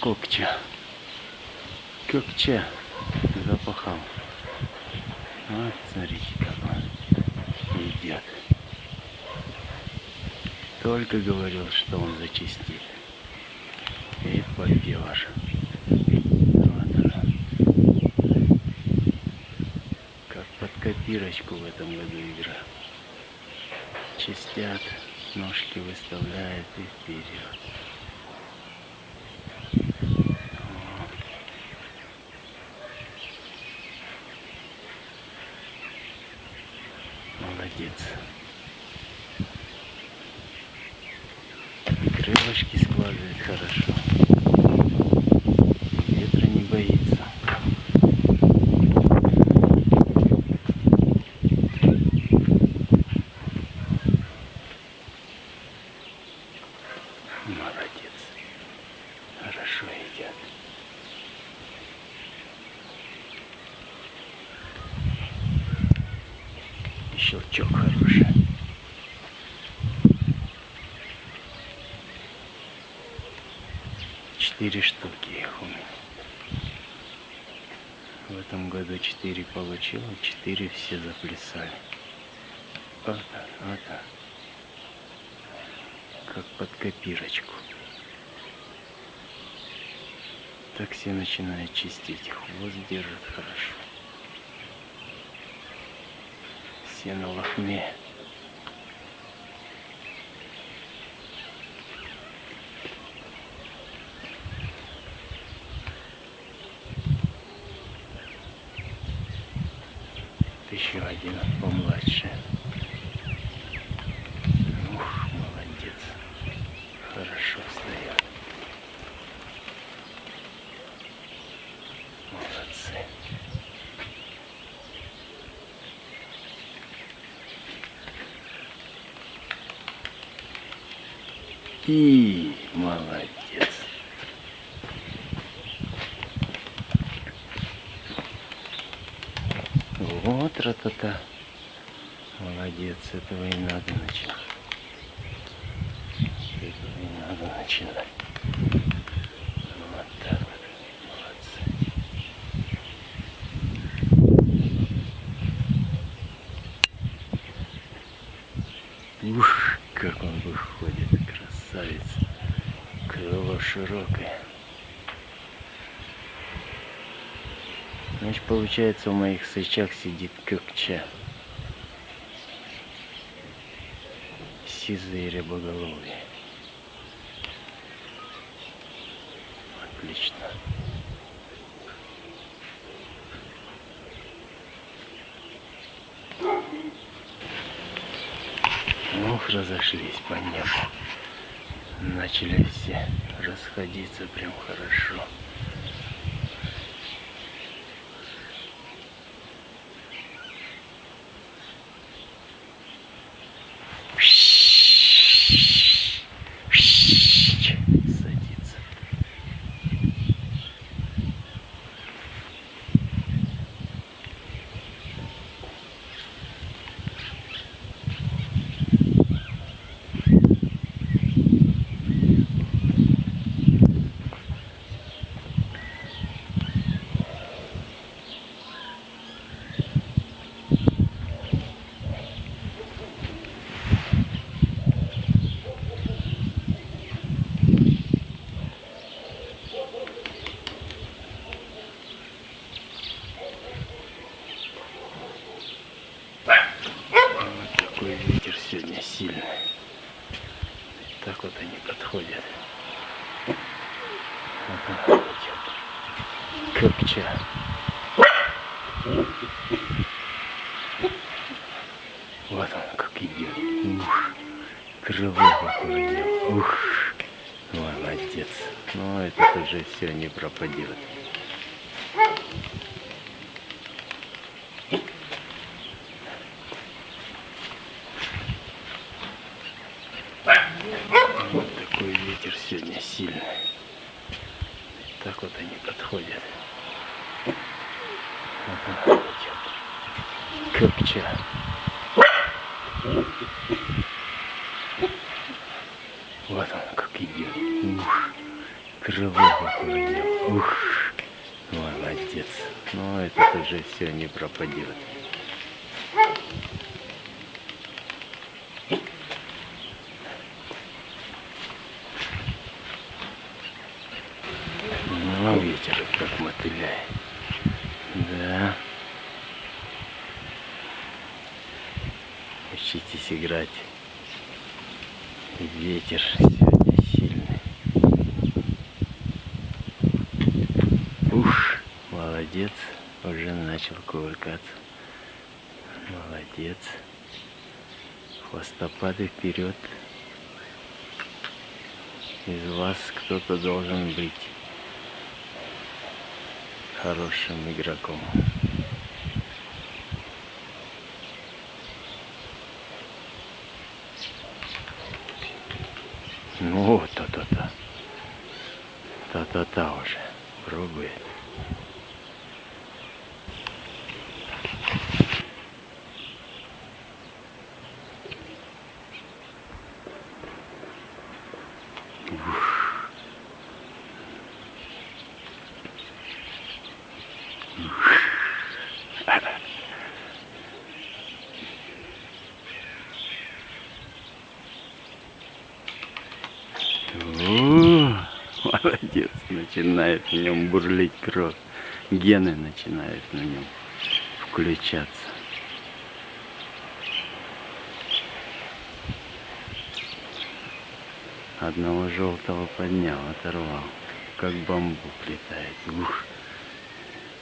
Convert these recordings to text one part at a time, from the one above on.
Кокча. Кокча запахал. Вот, смотрите, как он идет. Только говорил, что он зачистит. И попер. Вот он. Как под копирочку в этом году игра. Чистят, ножки выставляют и вперед. Молодец. Крылышки складывает хорошо. Ветра не боится. Молодец. Хорошо едят. И щелчок хороший. Четыре штуки их у меня. В этом году четыре получил, а четыре все заплясали. Вот так, вот так. Как под копирочку. Так все начинают чистить. Хвост держит хорошо. Все на лохме. Один помладше. Ух, молодец. Хорошо стоят. Молодцы. И молодец. Вот ратата. Молодец, этого и надо начинать. Этого и надо начинать. Вот так вот. Молодцы. Ух, как он выходит, красавец. Крыло широкое. Значит, получается, в моих сычах сидит кокча. Сизые рябоголовые. Отлично. Ух, разошлись по небу. Начали все расходиться прям хорошо. Все не пропадет. Ну, ветер как мотыляет. Да. Учитесь играть. Ветер сегодня сильный. Ух, молодец. Уже кувыркаться. Молодец. Хвостопады вперед. Из вас кто-то должен быть хорошим игроком. Ну, то-то-то. То-то-то уже. Пробует. О, молодец, начинает в нем бурлить кровь. Гены начинают на нем включаться. Одного желтого поднял, оторвал. Как бамбук летает. Ух.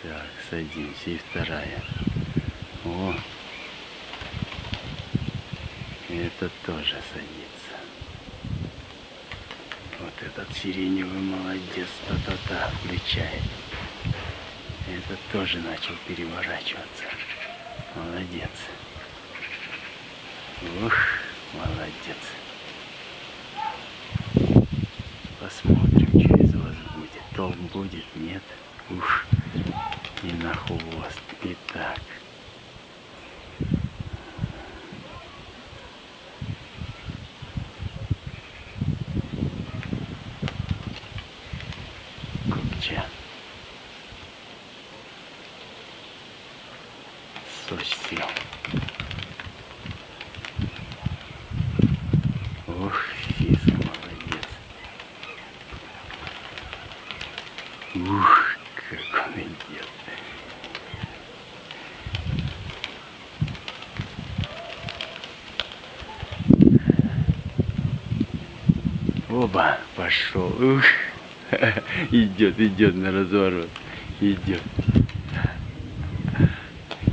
Так, садимся. И вторая. О. И этот тоже садится. Этот сиреневый молодец, та-та-та, включает. Этот тоже начал переворачиваться. Молодец. Ух, молодец. Посмотрим, что из вас будет. Толк будет, нет. Ух, и на хвост. И так. Ух, как он идет. Оба, пошел. Ух, идет, идет на разворот. Идет.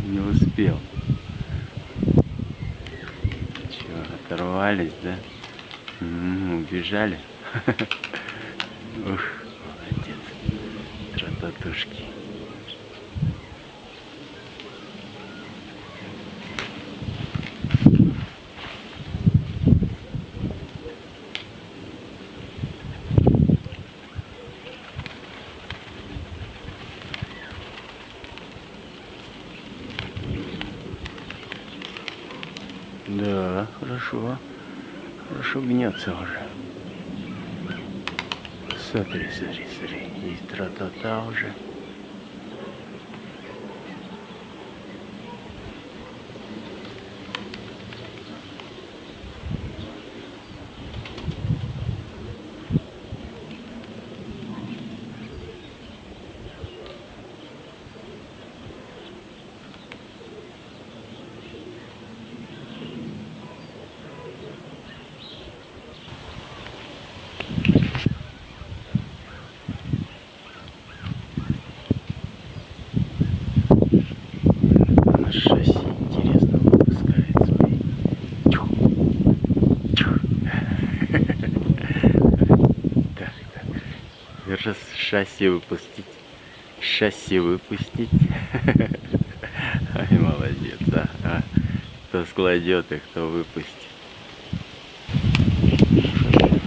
Не успел. Че, оторвались, да? М, убежали. Ух. Трататушки. Да, хорошо. Хорошо гнется уже. Смотри, смотри, тра-та-та уже. На шасси интересно выпускает свои. Тьфу. Тьфу. Так, так. Раз шасси выпустить. Шасси выпустить. Ай, молодец, а. а. Кто складет и кто выпустит.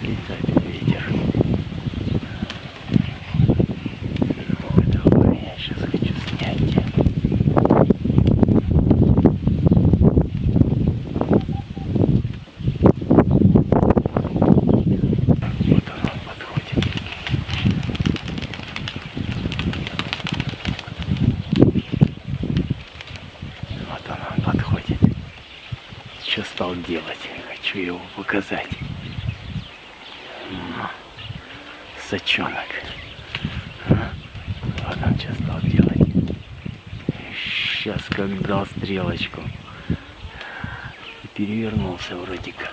Летает ветер. Ой, давай, я сейчас хочу снять тебя. Вот он, он подходит. стал делать. Хочу его показать. Ну, Сачонок. А? Вот он что стал делать. Сейчас как дал стрелочку. И перевернулся вроде как.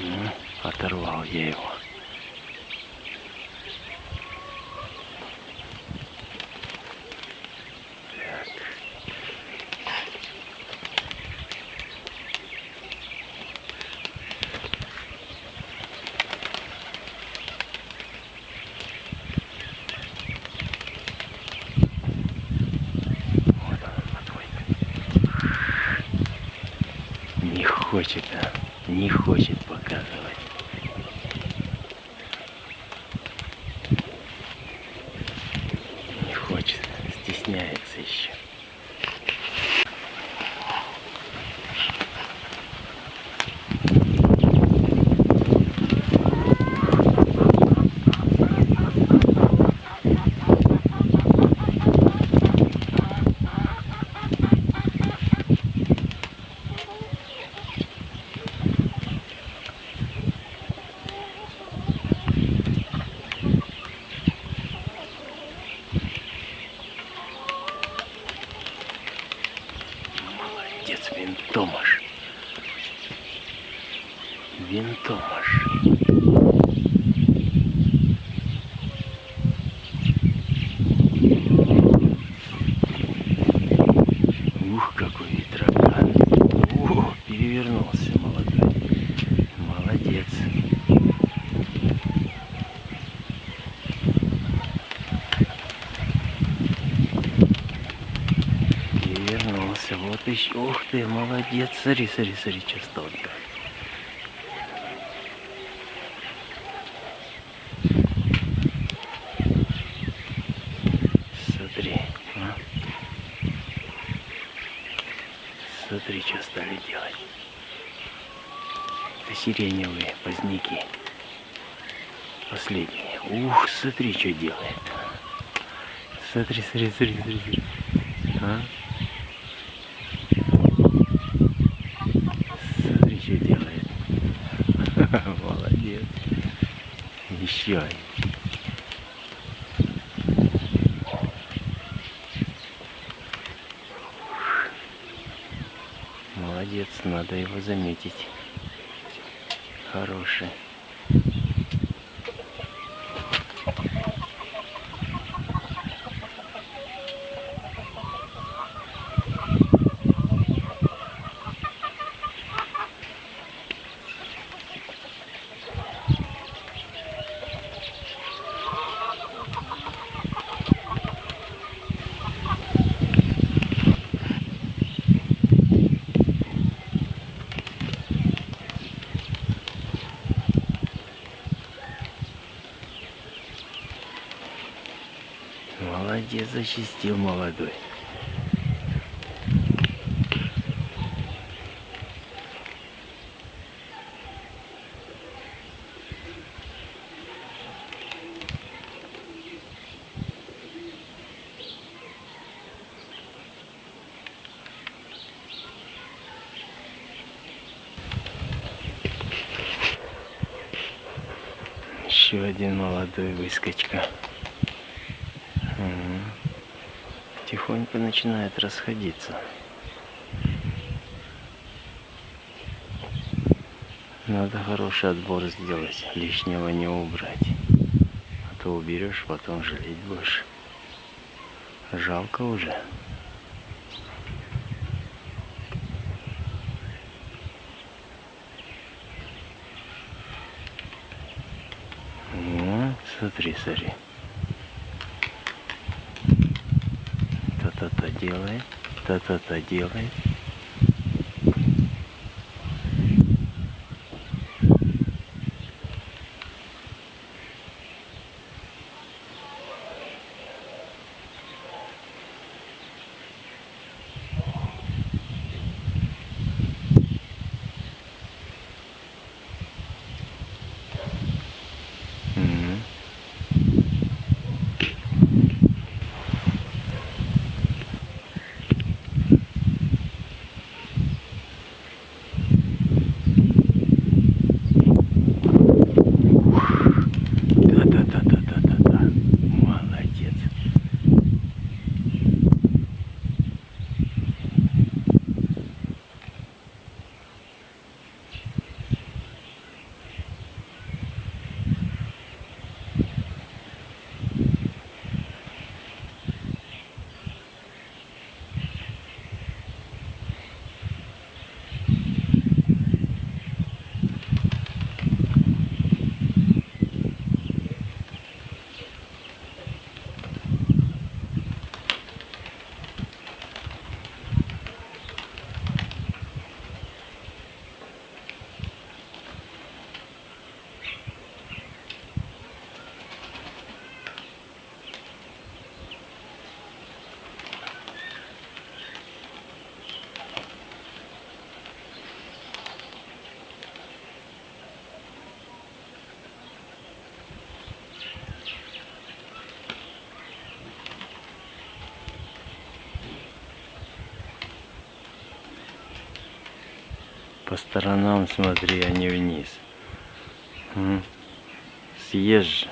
Ну, оторвал я его. Так. Вот он, подводит. Не хочет, а? Не хочет показывать. Не хочет, стесняется еще. Молодец, винтомаш. Винтомаш. Ветроган. О, перевернулся молодой. Молодец. Перевернулся. Вот еще. Ух ты, молодец. Смотри, смотри, смотри, что стал делать. Смотри. а. Смотри, что стали делать. Это сиреневые поздники. Последние. Ух, смотри, что делает. Смотри, смотри, смотри, смотри. А? Смотри, что делает. Молодец. Еще один. Молодец, надо его заметить. Хороший. Молодец, зачистил молодой. Еще один молодой выскочка. Тихонько начинает расходиться. Надо хороший отбор сделать, лишнего не убрать. А то уберешь, потом жалеть будешь. Жалко уже. Ну, смотри, смотри. Та-та-та делает, та-та-та делает. По сторонам смотри, а не вниз. Съешь.